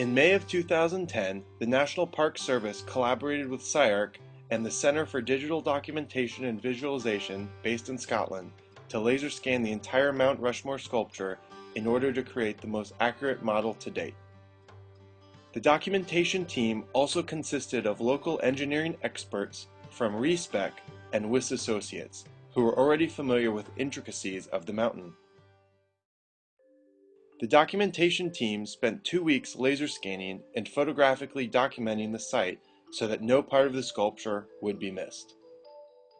In May of 2010, the National Park Service collaborated with CyArk and the Centre for Digital Documentation and Visualization, based in Scotland, to laser scan the entire Mount Rushmore sculpture in order to create the most accurate model to date. The documentation team also consisted of local engineering experts from ReSpec and Wyss Associates, who were already familiar with intricacies of the mountain. The documentation team spent two weeks laser scanning and photographically documenting the site so that no part of the sculpture would be missed.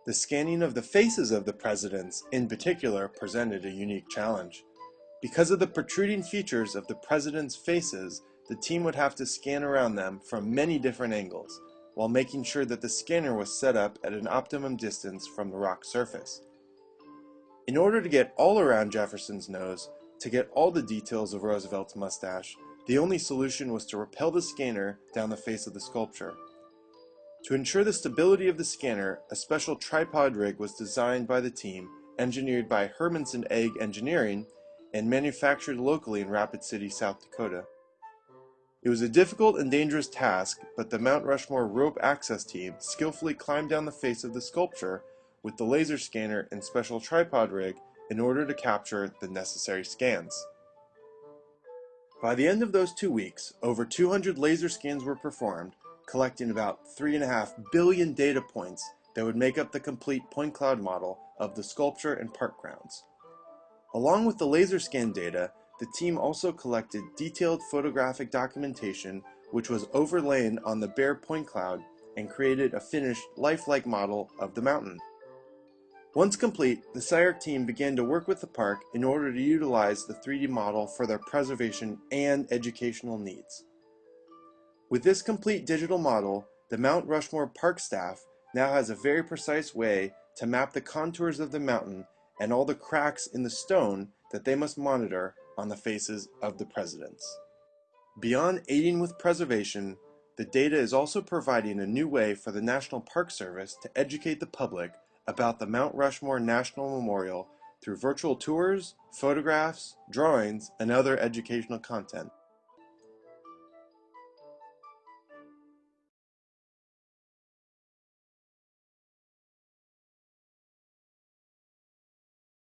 The scanning of the faces of the presidents, in particular, presented a unique challenge. Because of the protruding features of the presidents' faces, the team would have to scan around them from many different angles, while making sure that the scanner was set up at an optimum distance from the rock surface. In order to get all around Jefferson's nose, to get all the details of Roosevelt's mustache, the only solution was to rappel the scanner down the face of the sculpture. To ensure the stability of the scanner, a special tripod rig was designed by the team, engineered by Hermanson Egge Engineering, and manufactured locally in Rapid City, South Dakota. It was a difficult and dangerous task, but the Mount Rushmore rope access team skillfully climbed down the face of the sculpture with the laser scanner and special tripod rig in order to capture the necessary scans. By the end of those two weeks, over 200 laser scans were performed, collecting about 3.5 billion data points that would make up the complete point cloud model of the sculpture and park grounds. Along with the laser scan data, the team also collected detailed photographic documentation which was overlain on the bare point cloud and created a finished lifelike model of the mountain. Once complete, the CyArk team began to work with the park in order to utilize the 3D model for their preservation and educational needs. With this complete digital model, the Mount Rushmore Park staff now has a very precise way to map the contours of the mountain and all the cracks in the stone that they must monitor on the faces of the presidents. Beyond aiding with preservation, the data is also providing a new way for the National Park Service to educate the public about the Mount Rushmore National Memorial through virtual tours, photographs, drawings, and other educational content.